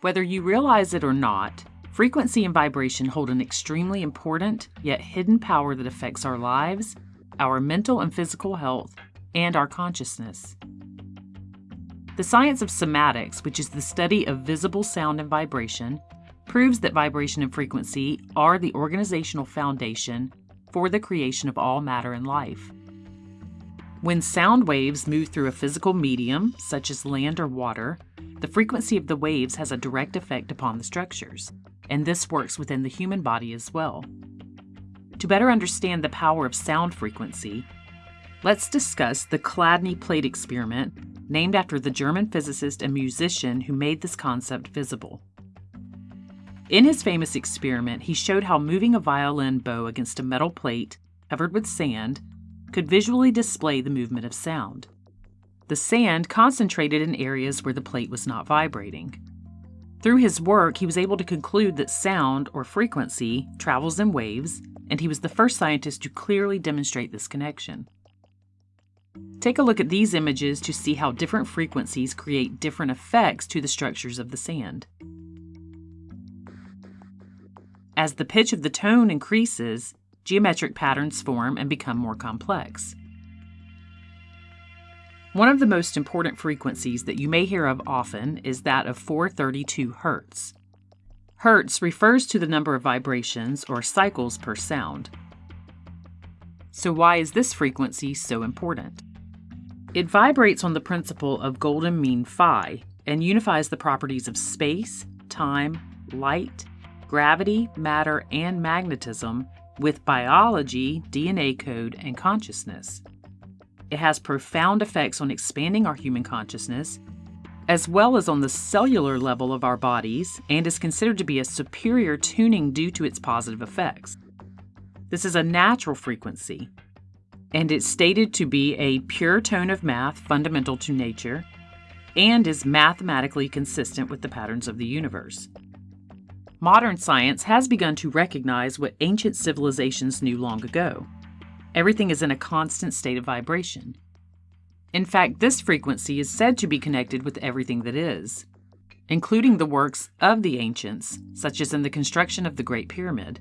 Whether you realize it or not, frequency and vibration hold an extremely important yet hidden power that affects our lives, our mental and physical health, and our consciousness. The science of cymatics, which is the study of visible sound and vibration, proves that vibration and frequency are the organizational foundation for the creation of all matter and life. When sound waves move through a physical medium, such as land or water, the frequency of the waves has a direct effect upon the structures, and this works within the human body as well. To better understand the power of sound frequency, let's discuss the Chladni plate experiment, named after the German physicist and musician who made this concept visible. In his famous experiment, he showed how moving a violin bow against a metal plate covered with sand could visually display the movement of sound. The sand concentrated in areas where the plate was not vibrating. Through his work, he was able to conclude that sound, or frequency, travels in waves, and he was the first scientist to clearly demonstrate this connection. Take a look at these images to see how different frequencies create different effects to the structures of the sand. As the pitch of the tone increases, geometric patterns form and become more complex. One of the most important frequencies that you may hear of often is that of 432 Hz. Hertz refers to the number of vibrations or cycles per sound. So, why is this frequency so important? It vibrates on the principle of golden mean phi and unifies the properties of space, time, light, gravity, matter, and magnetism with biology, DNA code, and consciousness. It has profound effects on expanding our human consciousness, as well as on the cellular level of our bodies, and is considered to be a superior tuning due to its positive effects. This is a natural frequency, and it's stated to be a pure tone of math fundamental to nature and is mathematically consistent with the patterns of the universe. Modern science has begun to recognize what ancient civilizations knew long ago. Everything is in a constant state of vibration. In fact, this frequency is said to be connected with everything that is, including the works of the ancients, such as in the construction of the Great Pyramid.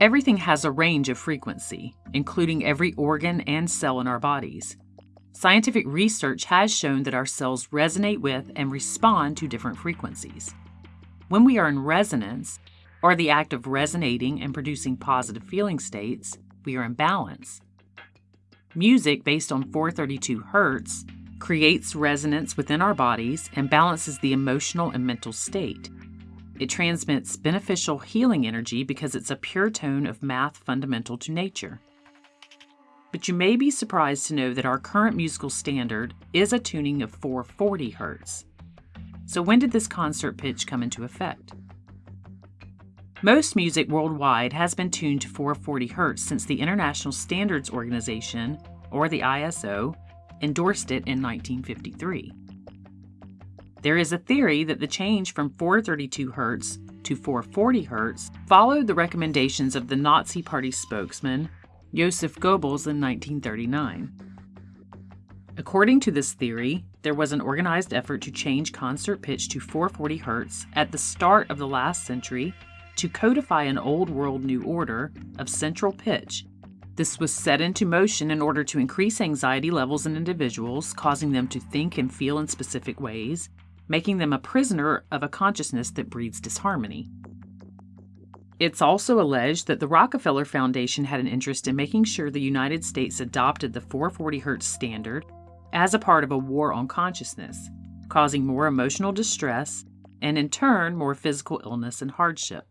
Everything has a range of frequency, including every organ and cell in our bodies. Scientific research has shown that our cells resonate with and respond to different frequencies. When we are in resonance, or the act of resonating and producing positive feeling states, we are in balance. Music based on 432 Hz creates resonance within our bodies and balances the emotional and mental state. It transmits beneficial healing energy because it's a pure tone of math fundamental to nature. But you may be surprised to know that our current musical standard is a tuning of 440 Hz. So, when did this concert pitch come into effect? Most music worldwide has been tuned to 440 Hz since the International Standards Organization, or the ISO, endorsed it in 1953. There is a theory that the change from 432 Hz to 440 Hz followed the recommendations of the Nazi Party spokesman Joseph Goebbels in 1939. According to this theory, there was an organized effort to change concert pitch to 440 Hz at the start of the last century to codify an old world new order of central pitch. This was set into motion in order to increase anxiety levels in individuals, causing them to think and feel in specific ways, making them a prisoner of a consciousness that breeds disharmony. It's also alleged that the Rockefeller Foundation had an interest in making sure the United States adopted the 440 Hz standard as a part of a war on consciousness, causing more emotional distress and, in turn, more physical illness and hardship.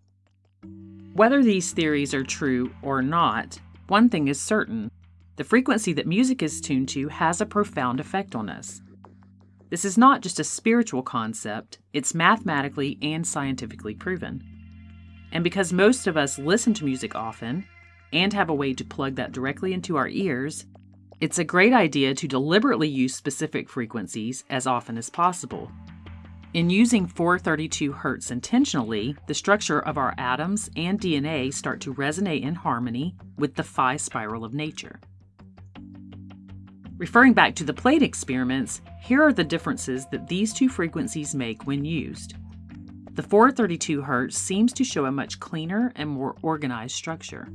Whether these theories are true or not, one thing is certain the frequency that music is tuned to has a profound effect on us. This is not just a spiritual concept, it's mathematically and scientifically proven. And because most of us listen to music often and have a way to plug that directly into our ears, it's a great idea to deliberately use specific frequencies as often as possible. In using 432 Hz intentionally, the structure of our atoms and DNA start to resonate in harmony with the phi spiral of nature. Referring back to the plate experiments, here are the differences that these two frequencies make when used. The 432 Hz seems to show a much cleaner and more organized structure.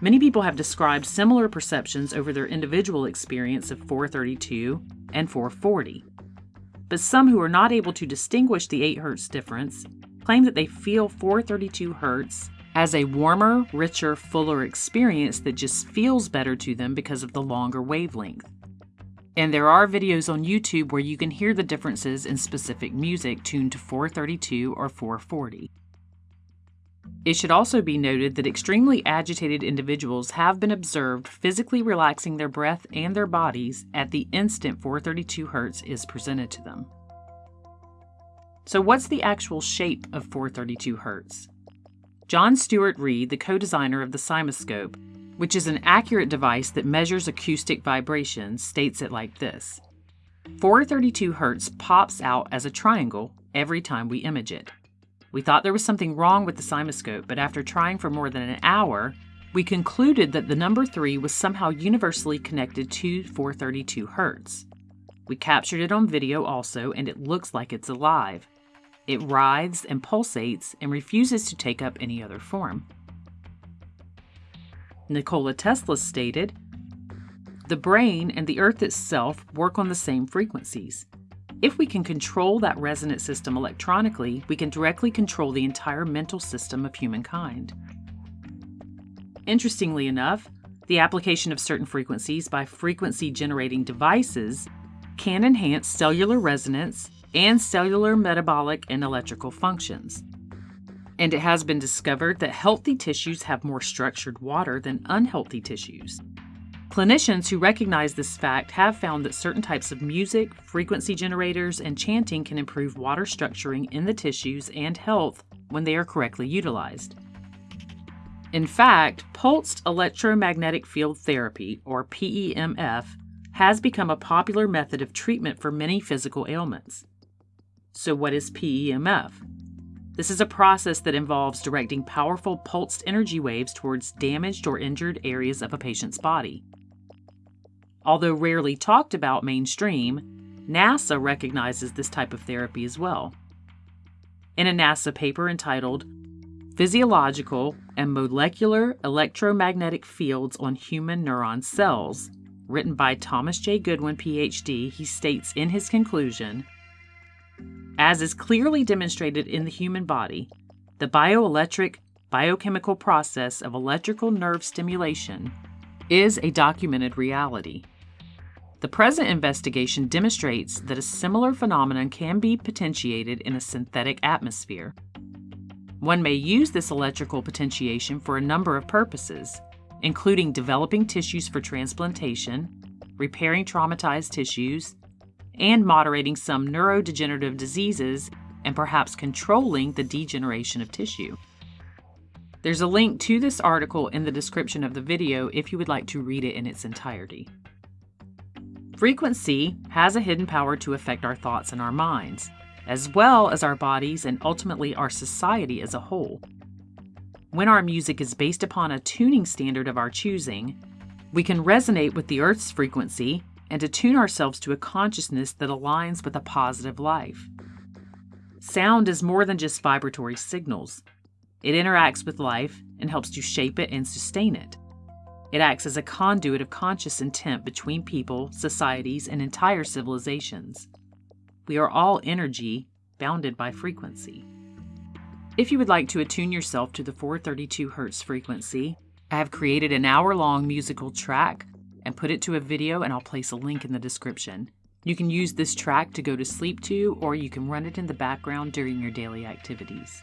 Many people have described similar perceptions over their individual experience of 432 and 440. But some who are not able to distinguish the 8 Hz difference claim that they feel 432 Hz as a warmer, richer, fuller experience that just feels better to them because of the longer wavelength. And there are videos on YouTube where you can hear the differences in specific music tuned to 432 or 440. It should also be noted that extremely agitated individuals have been observed physically relaxing their breath and their bodies at the instant 432 Hz is presented to them. So, what's the actual shape of 432 Hz? John Stuart Reid, the co designer of the CymaScope, which is an accurate device that measures acoustic vibrations, states it like this 432 Hz pops out as a triangle every time we image it. We thought there was something wrong with the CymaScope, but after trying for more than an hour, we concluded that the number 3 was somehow universally connected to 432 Hz. We captured it on video also, and it looks like it's alive. It writhes and pulsates and refuses to take up any other form. Nikola Tesla stated, The brain and the earth itself work on the same frequencies. If we can control that resonant system electronically, we can directly control the entire mental system of humankind. Interestingly enough, the application of certain frequencies by frequency generating devices can enhance cellular resonance and cellular metabolic and electrical functions. And it has been discovered that healthy tissues have more structured water than unhealthy tissues. Clinicians who recognize this fact have found that certain types of music, frequency generators, and chanting can improve water structuring in the tissues and health when they are correctly utilized. In fact, pulsed electromagnetic field therapy, or PEMF, has become a popular method of treatment for many physical ailments. So, what is PEMF? This is a process that involves directing powerful pulsed energy waves towards damaged or injured areas of a patient's body. Although rarely talked about mainstream, NASA recognizes this type of therapy as well. In a NASA paper entitled Physiological and Molecular Electromagnetic Fields on Human Neuron Cells, written by Thomas J. Goodwin, PhD, he states in his conclusion as is clearly demonstrated in the human body, the bioelectric biochemical process of electrical nerve stimulation is a documented reality. The present investigation demonstrates that a similar phenomenon can be potentiated in a synthetic atmosphere. One may use this electrical potentiation for a number of purposes, including developing tissues for transplantation, repairing traumatized tissues, and moderating some neurodegenerative diseases and perhaps controlling the degeneration of tissue. There's a link to this article in the description of the video if you would like to read it in its entirety. Frequency has a hidden power to affect our thoughts and our minds, as well as our bodies and ultimately our society as a whole. When our music is based upon a tuning standard of our choosing, we can resonate with the Earth's frequency and attune ourselves to a consciousness that aligns with a positive life. Sound is more than just vibratory signals. It interacts with life and helps to shape it and sustain it. It acts as a conduit of conscious intent between people, societies, and entire civilizations. We are all energy bounded by frequency. If you would like to attune yourself to the 432 Hz frequency, I have created an hour long musical track and put it to a video, and I'll place a link in the description. You can use this track to go to sleep to, or you can run it in the background during your daily activities.